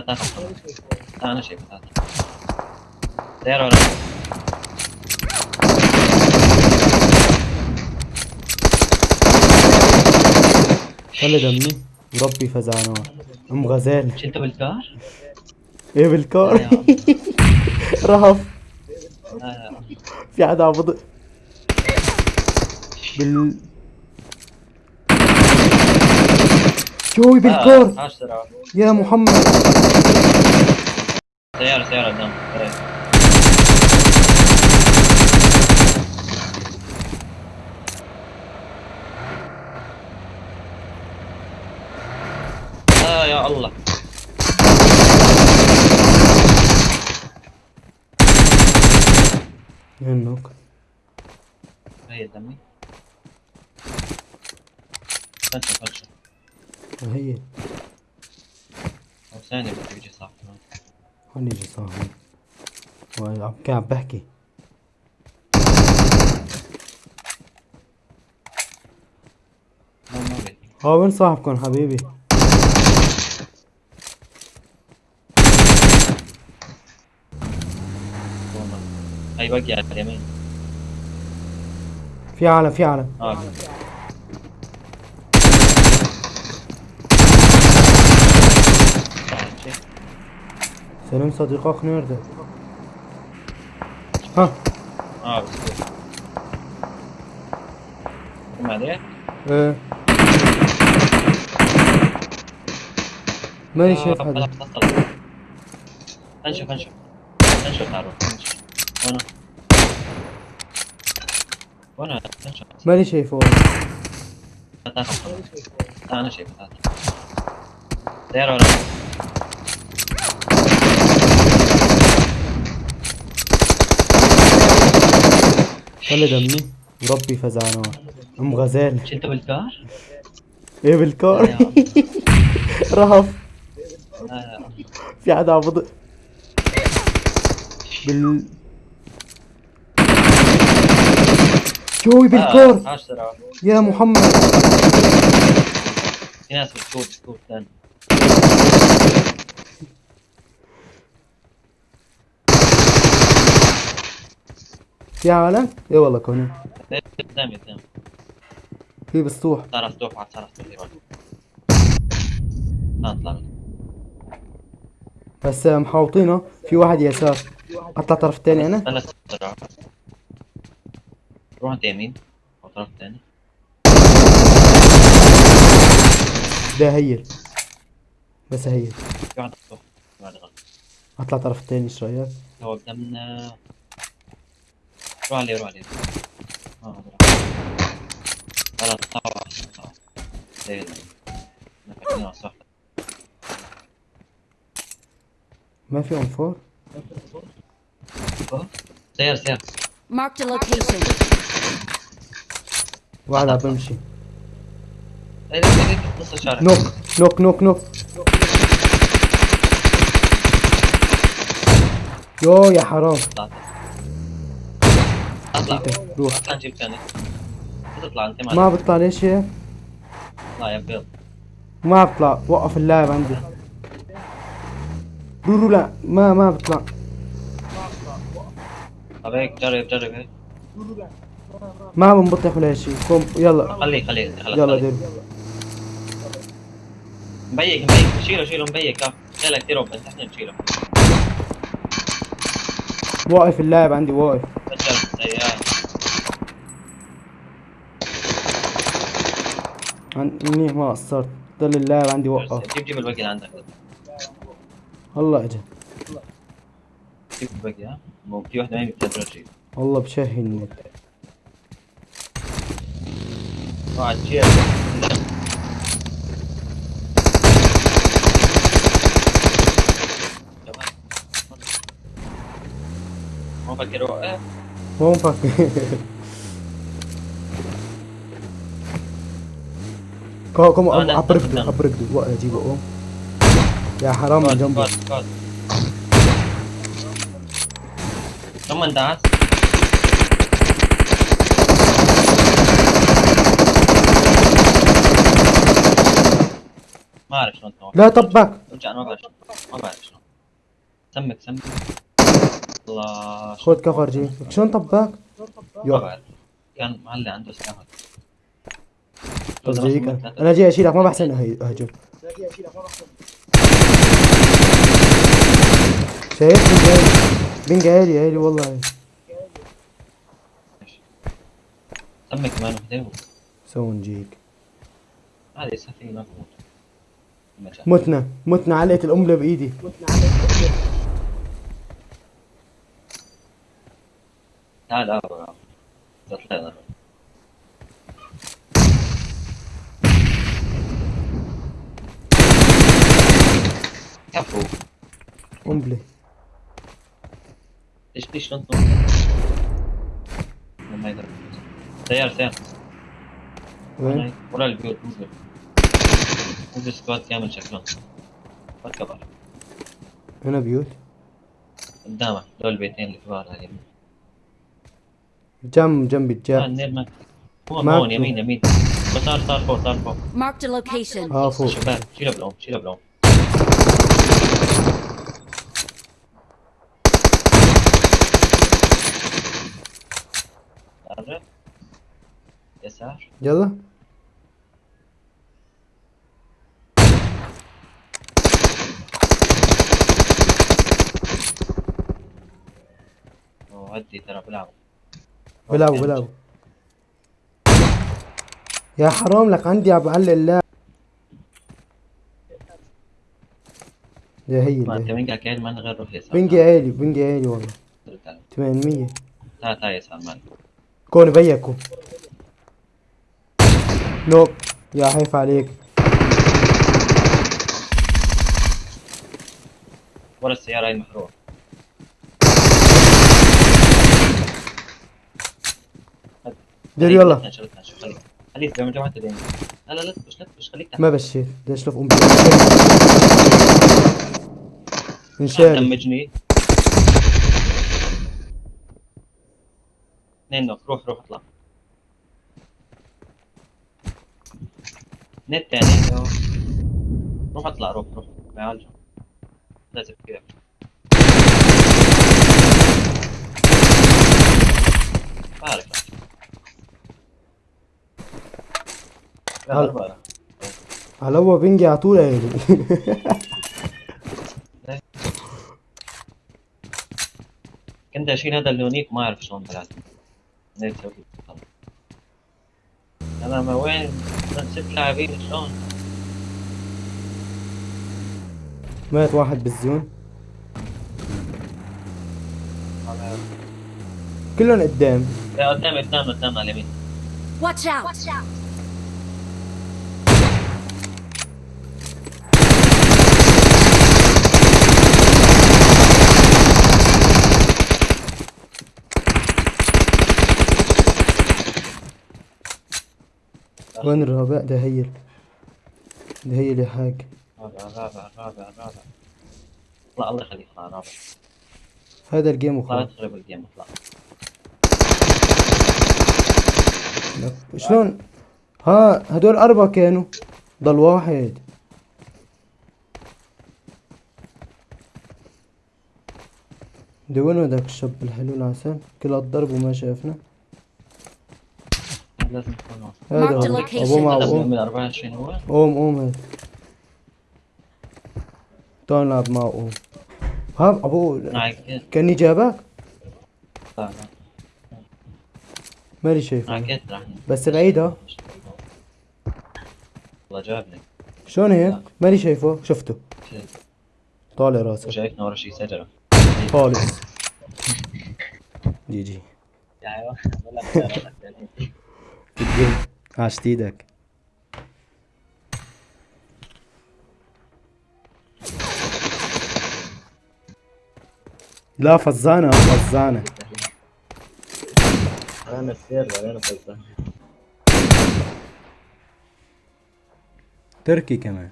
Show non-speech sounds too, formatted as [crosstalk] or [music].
تعال تعال أنا سيارة ورا خلي دمي. وربي فزعنا. أم غزال. شلته بالكار؟ إيه لا بالكار. [laughs] رهف. لا لا. في حدا عم بال شوي آه، عشرة. يا محمد. سيارة سيارة قدام قريب. آه يا الله. منك هي دمي. فنشة فنشة هي ثانية بدي يجي صح هوني يجي صاحبي. وعم كان عم بحكي. ها وين صاحبكم حبيبي. هاي بقي على اليمين. في عالم في عالم. آه تعال، شيء. نيرد ها. آه بس. كم عليك؟ إيه. ماني آه، شايف خلاص. انشف انشف انشف تعالوا انشف وأنا وأنا انشف ماني شايفه. أنا شايف تعال. سيارة ورا خلي دمي وربي فزعنا. أم غزال. شلته بالكار؟ إيه بالكار. [laughs] رهف. في حدا عم بض بال شوي بالكار. آه، عشرة. يا محمد. في ناس بتكوت بتكوت ثاني في عالم إيه والله كوني. قدامي قدامي في واحد صار مفتوح يروح ما اطلع. بس محاوطينه. في واحد يسار. اطلع طرف الثاني أنا استنى روح انت يمين. أو الطرف الثاني ده هيل. بس هيل. اطلع طرف الثاني إيش رايك هو قدامنا روح عليه روح عليه آه. هذا راح. خلاص الصح. ما في انفار سير سير Marked a location. واحد عم بمشي إيه نص الشارع. نوك نوك نوك نوك. يو يا حرام. طلعت اطلع روح اطلع نجيب ثاني انت ما بطلع ليش هيك اطلع يا بيض ما بطلع وقف اللاعب عندي رورو لا ما ما بطلع طب هيك جرب جرب هيك ما بنبطح ولا شيء قوم يلا خليك خليك خلاص يلا خليك. دير مبيك مبيك شيله شيله مبيك آه شيله كثير اوبن تحت نشيله واقف اللاعب عندي واقف بشر سيارة منيح ما قصرت ضل اللاعب عندي وقف. جيب جيب الباقي اللي عندك. الله اجا جيب الباقي ها؟ مو في واحدة ما بتقدر تجيب والله بشهي النت واحد شيل ما فكر وقف مو مفكر. [laughs] كو كم آه، لا، عبرك استنى. عبرك وقف اجيبه قوم يا حرام كوت كوت ثم دعس ما أعرف شلون لا طبك رجع ما بعرف ما بعرف شلون سمك سمك. الله خذ كفر جي. شلون طباك؟ ما يا بعرف كان معلق عنده سلاح بس جيك أنا جاي اشيلك ما بحسن اهجم شايف؟ بنج عالي عالي والله. عالي. سمك كمان وحده سو نجيك هذه سفينة. متنا متنا علقت القنبله بإيدي. تعال لا لا طلعنا كفو ليش ليش شلون تنط؟ ما يقدر سيارة سيارة وين؟ ورا البيوت مو بيوت مو بسكواد كامل شكلهم ما كبر هنا بيوت قدامك دول البيتين الكبار هاي جنب جنبي آه، الجاع النير ما هو ما هون في. يمين يمين بس صار صار فوق صار فوق Marked a location. آه فوق شباب شيلها بالأم شيلها بالأم قرب يسار يلا ودي ترى بلعبوا بلعبوا بلعبوا يا حرام لك عندي عم بعلق اللاعب يا هي ما انت. من كاكين ما غير روح يسار بنجي عالي بنجي عالي والله تعال 800 تعال تعال يسار مالك كون بيكم نوك يا حيف عليك. ورا السيارة هاي المحروقة دير يلا. خليك تنشر خليك خليك. زي ما جمعت لا لا لا تبش لا تبش خليك تحت. ما بشيت ليش لف؟ أم تعال انشالي دمجني. اثنين نوك روح روح اطلع. اثنين الثاني روح اطلع روح روح. بيعالجه لازم كذا بعرف لا هل- أربعة. على هو بنجي على طول عالي [laughs] كنت أشيل هذا اللونيك ما أعرف شلون طلعت. كذا؟ أنا ما وين؟ ست لاعبين شلون؟ مات واحد بالزون كلهم قدام. لا قدام قدام قدام على اليمين. Watch out! وين الرابع ده هيل ده هيل يا حاج. الرابع الرابع الرابع الرابع اطلع الله يخليك اطلع الرابع هذا الجيم وخلاص. تخرب الجيم اطلع شلون؟ ها هدول أربعة كانوا. ضل واحد ده وين هذاك الشاب الحلو العسل؟ كل الضرب وما شافنا. مع هذا أم من 24 هو؟ أم أم هذا تعال نلعب مع أم ها معك كاني جابك لا لا ماني شايفه. بس بعيد ها. والله جابني. شلون هيك؟ ماني شايفه. شفته. طالع راسك وشايفنا ورا شي شجرة خالص. GG. [laughs] أيوه والله ال game عشت إيدك لا فزانة فزانة. أنا السير ولا أنا فلسفه تركي كمان.